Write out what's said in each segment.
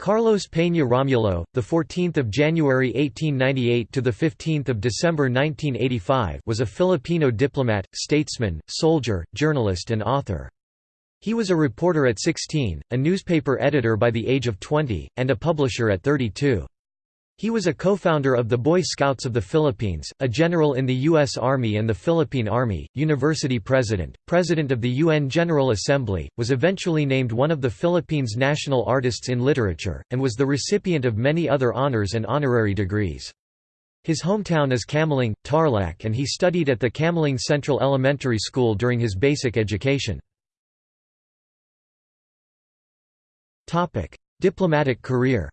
Carlos Peña Romulo, the 14th of January 1898 to the 15th of December 1985, was a Filipino diplomat, statesman, soldier, journalist and author. He was a reporter at 16, a newspaper editor by the age of 20, and a publisher at 32. He was a co-founder of the Boy Scouts of the Philippines, a general in the U.S. Army and the Philippine Army, university president, president of the UN General Assembly, was eventually named one of the Philippines' national artists in literature, and was the recipient of many other honors and honorary degrees. His hometown is Camiling, Tarlac and he studied at the Camiling Central Elementary School during his basic education. Diplomatic career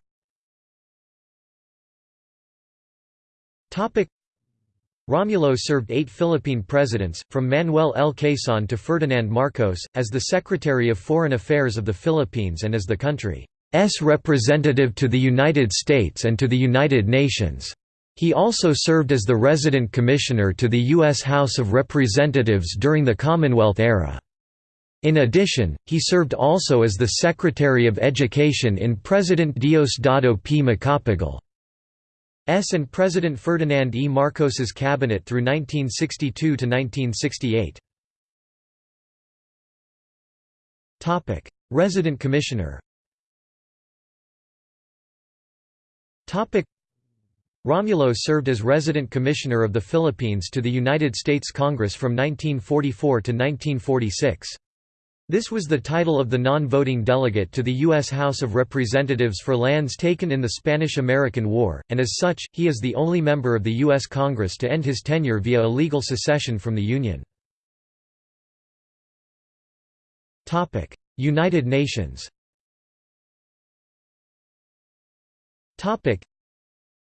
Romulo served eight Philippine presidents, from Manuel L. Quezon to Ferdinand Marcos, as the Secretary of Foreign Affairs of the Philippines and as the country's representative to the United States and to the United Nations. He also served as the resident commissioner to the U.S. House of Representatives during the Commonwealth era. In addition, he served also as the Secretary of Education in President Diosdado P. Macapagal. S and President Ferdinand E. Marcos's cabinet through 1962 to 1968. Topic: Resident Commissioner. Topic: Romulo served as Resident Commissioner of the Philippines to the United States Congress from 1944 to 1946. This was the title of the non-voting delegate to the U.S. House of Representatives for lands taken in the Spanish–American War, and as such, he is the only member of the U.S. Congress to end his tenure via illegal secession from the Union. United Nations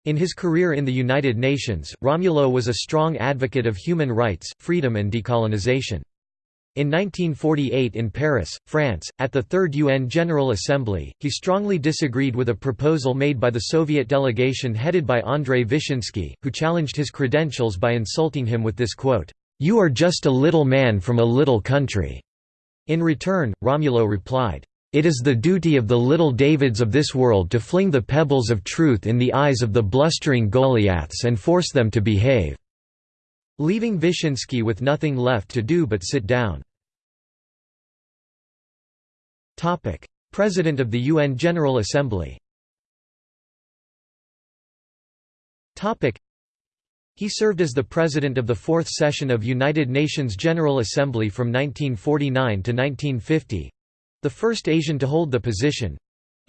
in his career in the United Nations, Romulo was a strong advocate of human rights, freedom and decolonization. In 1948 in Paris, France, at the Third UN General Assembly, he strongly disagreed with a proposal made by the Soviet delegation headed by Andrei Vyshinsky, who challenged his credentials by insulting him with this quote, "'You are just a little man from a little country." In return, Romulo replied, "'It is the duty of the little Davids of this world to fling the pebbles of truth in the eyes of the blustering Goliaths and force them to behave.' Leaving Vyshinsky with nothing left to do but sit down. President of the UN General Assembly. He served as the president of the fourth session of United Nations General Assembly from 1949 to 1950—the first Asian to hold the position,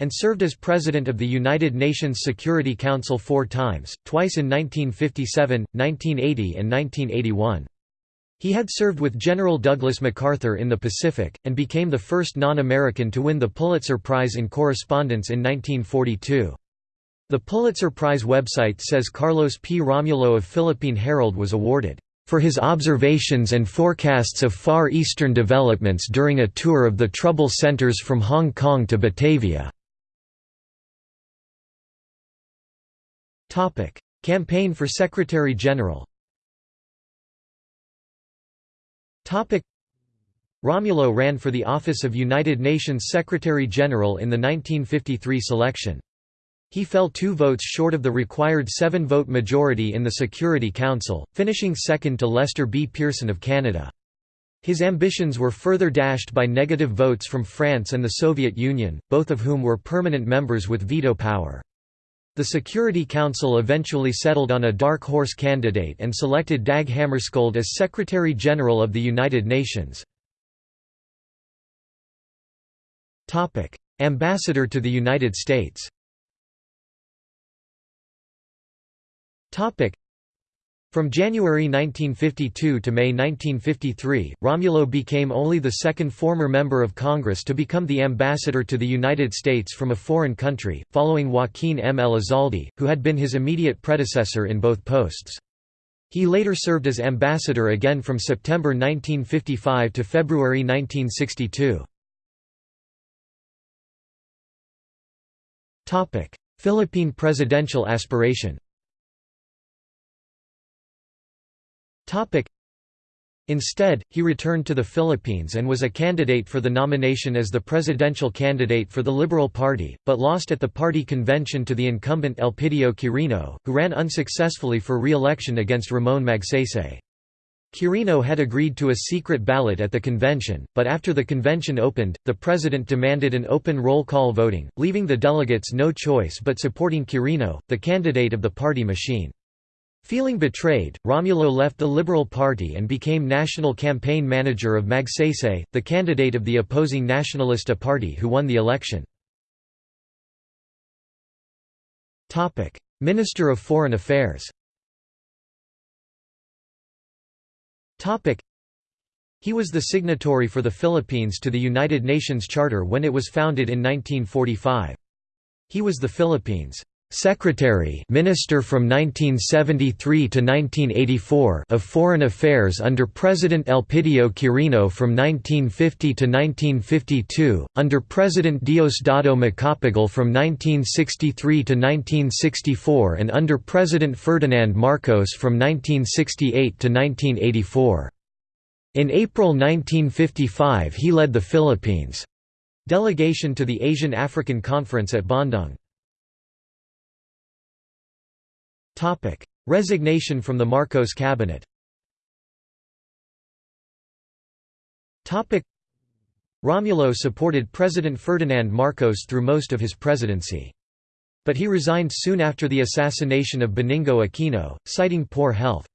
and served as President of the United Nations Security Council four times, twice in 1957, 1980 and 1981. He had served with General Douglas MacArthur in the Pacific, and became the first non-American to win the Pulitzer Prize in Correspondence in 1942. The Pulitzer Prize website says Carlos P. Romulo of Philippine Herald was awarded for his observations and forecasts of Far Eastern developments during a tour of the trouble centers from Hong Kong to Batavia. Campaign for Secretary-General Topic: Romulo ran for the office of United Nations Secretary-General in the 1953 selection. He fell two votes short of the required seven-vote majority in the Security Council, finishing second to Lester B. Pearson of Canada. His ambitions were further dashed by negative votes from France and the Soviet Union, both of whom were permanent members with veto power. The Security Council eventually settled on a dark horse candidate and selected Dag Hammarskjöld as Secretary-General of the United Nations. Ambassador to the United States from January 1952 to May 1953, Romulo became only the second former member of Congress to become the ambassador to the United States from a foreign country, following Joaquin M. Elizalde, who had been his immediate predecessor in both posts. He later served as ambassador again from September 1955 to February 1962. Philippine presidential aspiration Instead, he returned to the Philippines and was a candidate for the nomination as the presidential candidate for the Liberal Party, but lost at the party convention to the incumbent Elpidio Quirino, who ran unsuccessfully for re-election against Ramon Magsaysay. Quirino had agreed to a secret ballot at the convention, but after the convention opened, the president demanded an open roll call voting, leaving the delegates no choice but supporting Quirino, the candidate of the party machine. Feeling betrayed, Romulo left the Liberal Party and became national campaign manager of Magsaysay, the candidate of the opposing Nacionalista Party who won the election. Minister of Foreign Affairs He was the signatory for the Philippines to the United Nations Charter when it was founded in 1945. He was the Philippines' Secretary Minister from 1973 to 1984 of Foreign Affairs under President Elpidio Quirino from 1950 to 1952, under President Diosdado Macapagal from 1963 to 1964 and under President Ferdinand Marcos from 1968 to 1984. In April 1955 he led the Philippines' delegation to the Asian African Conference at Bandung. Topic: Resignation from the Marcos cabinet. Topic: Romulo supported President Ferdinand Marcos through most of his presidency. But he resigned soon after the assassination of Benigno Aquino, citing poor health.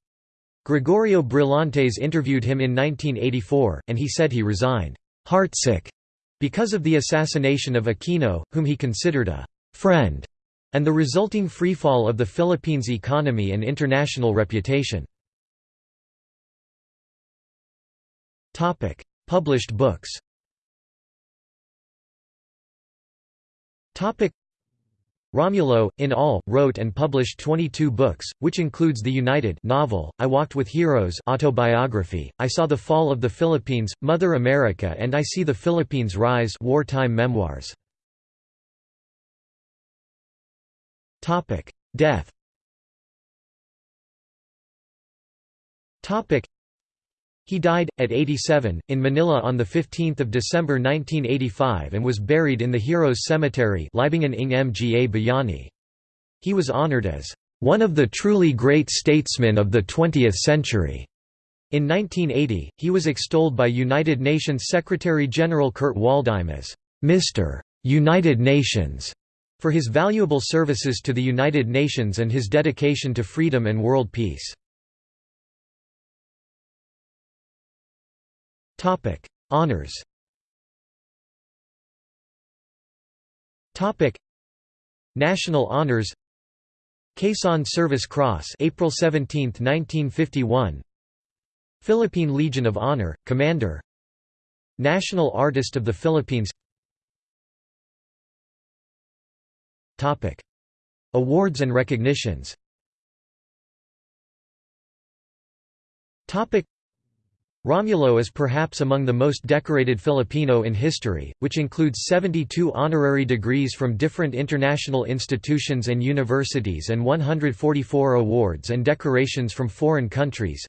Gregorio Brillantes interviewed him in 1984, and he said he resigned, "...heartsick", because of the assassination of Aquino, whom he considered a "...friend", and the resulting freefall of the Philippines' economy and international reputation. Published books Romulo, in all, wrote and published 22 books, which includes The United novel, I Walked with Heroes autobiography, I Saw the Fall of the Philippines, Mother America and I See the Philippines Rise wartime memoirs. Topic: Death. Topic: He died at 87 in Manila on the 15th of December 1985 and was buried in the Heroes Cemetery, Libingan ng Mga Bayani. He was honored as one of the truly great statesmen of the 20th century. In 1980, he was extolled by United Nations Secretary-General Kurt Waldheim as Mr. United Nations for his valuable services to the United Nations and his dedication to freedom and world peace. Honours National honors. Quezon Service Cross April 17, 1951 Philippine Legion of Honor, Commander. National Artist of the Philippines Topic: Awards and recognitions. Topic: Romulo is perhaps among the most decorated Filipino in history, which includes 72 honorary degrees from different international institutions and universities and 144 awards and decorations from foreign countries.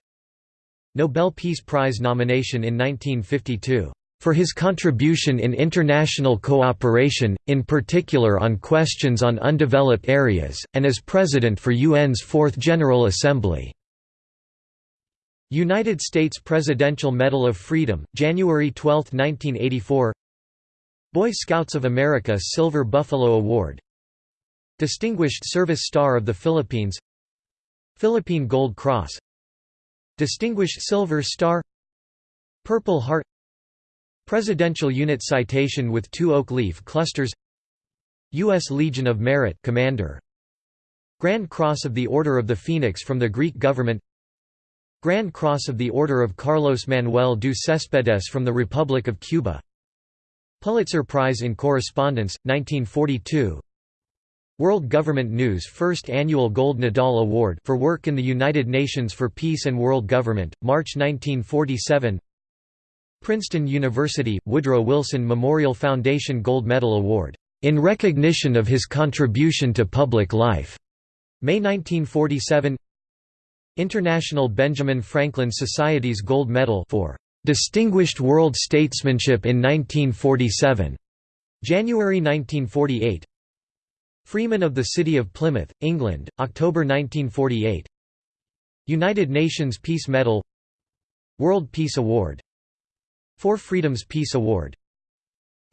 Nobel Peace Prize nomination in 1952 for his contribution in international cooperation, in particular on questions on undeveloped areas, and as President for UN's Fourth General Assembly. United States Presidential Medal of Freedom, January 12, 1984 Boy Scouts of America Silver Buffalo Award. Distinguished Service Star of the Philippines. Philippine Gold Cross. Distinguished Silver Star. Purple Heart Presidential Unit Citation with two oak leaf clusters U.S. Legion of Merit Commander. Grand Cross of the Order of the Phoenix from the Greek government. Grand Cross of the Order of Carlos Manuel de Céspedes from the Republic of Cuba. Pulitzer Prize in Correspondence, 1942 World Government News First Annual Gold Nadal Award for work in the United Nations for Peace and World Government, March 1947 Princeton University – Woodrow Wilson Memorial Foundation Gold Medal Award, "...in recognition of his contribution to public life", May 1947 International Benjamin Franklin Society's Gold Medal for "...distinguished world statesmanship in 1947", January 1948 Freeman of the City of Plymouth, England, October 1948 United Nations Peace Medal. World Peace Award Four Freedoms Peace Award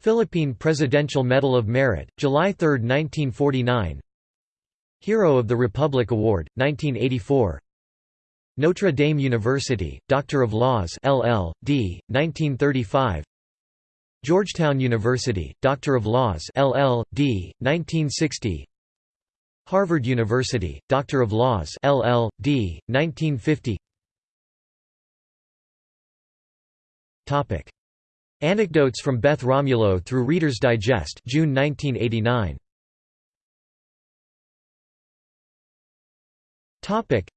Philippine Presidential Medal of Merit, July 3, 1949 Hero of the Republic Award, 1984 Notre Dame University, Doctor of Laws LL.D., 1935 Georgetown University, Doctor of Laws LL.D., 1960 Harvard University, Doctor of Laws LL.D., 1950 Topic. Anecdotes from Beth Romulo through Reader's Digest June 1989 Topic.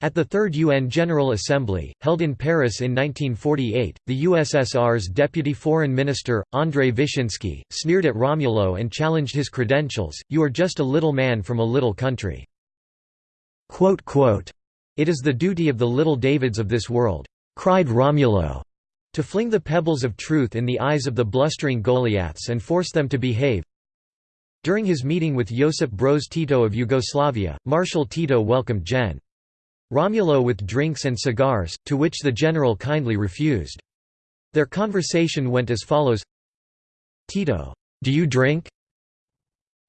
At the Third UN General Assembly, held in Paris in 1948, the USSR's Deputy Foreign Minister, Andrei Vyshinsky, sneered at Romulo and challenged his credentials, you are just a little man from a little country. It is the duty of the little Davids of this world, cried Romulo, to fling the pebbles of truth in the eyes of the blustering Goliaths and force them to behave. During his meeting with Josip Broz Tito of Yugoslavia, Marshal Tito welcomed Gen. Romulo with drinks and cigars, to which the general kindly refused. Their conversation went as follows Tito, do you drink?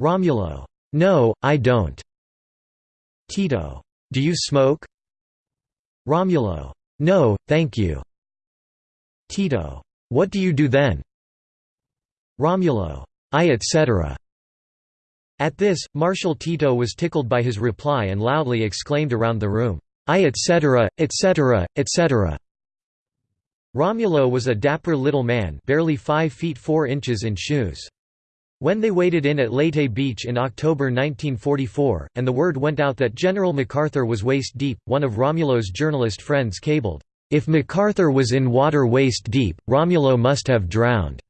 Romulo, no, I don't. Tito, do you smoke? Romulo, no, thank you. Tito, what do you do then? Romulo, I etc. At this, Marshal Tito was tickled by his reply and loudly exclaimed around the room, I etc., etc., etc. Romulo was a dapper little man barely 5 feet 4 inches in shoes. When they waded in at Leyte Beach in October 1944, and the word went out that General MacArthur was waist-deep, one of Romulo's journalist friends cabled, "'If MacArthur was in water waist-deep, Romulo must have drowned."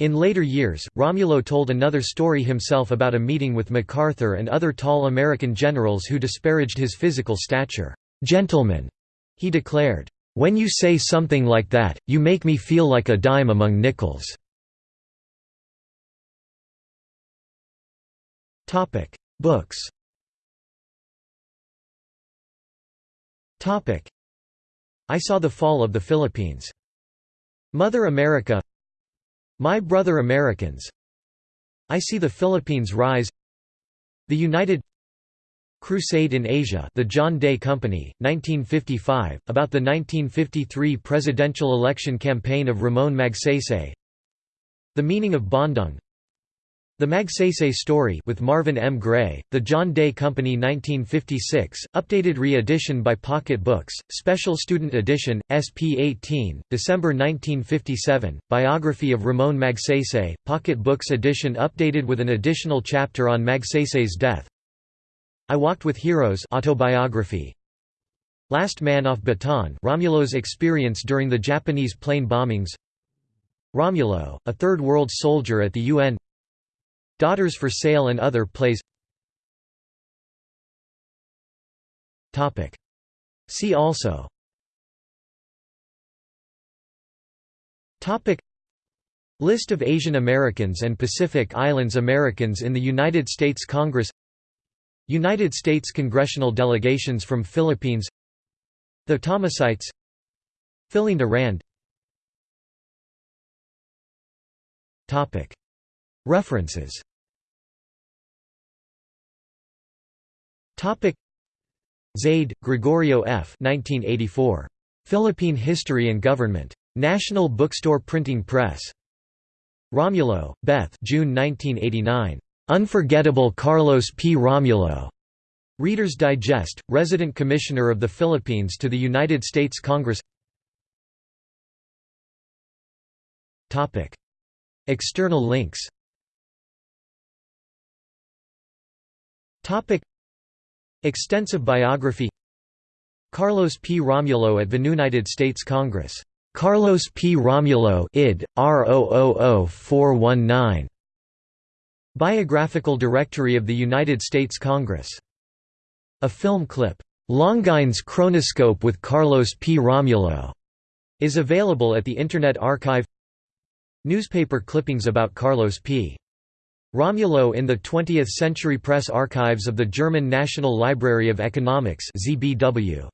In later years, Romulo told another story himself about a meeting with MacArthur and other tall American generals who disparaged his physical stature. "'Gentlemen,' he declared, "'when you say something like that, you make me feel like a dime among nickels." Books I Saw the Fall of the Philippines. Mother America. My Brother Americans. I See the Philippines Rise. The United Crusade in Asia The John Day Company, 1955, about the 1953 presidential election campaign of Ramon Magsaysay. The Meaning of Bandung the Magsaysay Story with Marvin M. Gray, The John Day Company 1956, updated re-edition by Pocket Books, Special Student Edition, SP 18, December 1957, Biography of Ramon Magsaysay, Pocket Books edition updated with an additional chapter on Magsaysay's death. I Walked with Heroes autobiography. Last Man Off Bataan Romulo's experience during the Japanese plane bombings Romulo, a Third World soldier at the UN Daughters for Sale and other plays. See also. List of Asian Americans and Pacific Islands Americans in the United States Congress. United States congressional delegations from Philippines. The Thomasites Philinda Rand References Zaide, Gregorio F. 1984. Philippine History and Government. National Bookstore Printing Press. Romulo, Beth June 1989. Unforgettable Carlos P. Romulo. Reader's Digest, Resident Commissioner of the Philippines to the United States Congress External links Extensive biography Carlos P. Romulo at the United States Congress. Carlos P. Romulo id. R000419. Biographical Directory of the United States Congress A film clip, "'Longines Chronoscope with Carlos P. Romulo' is available at the Internet Archive Newspaper clippings about Carlos P. Romulo in the 20th Century Press Archives of the German National Library of Economics ZBW.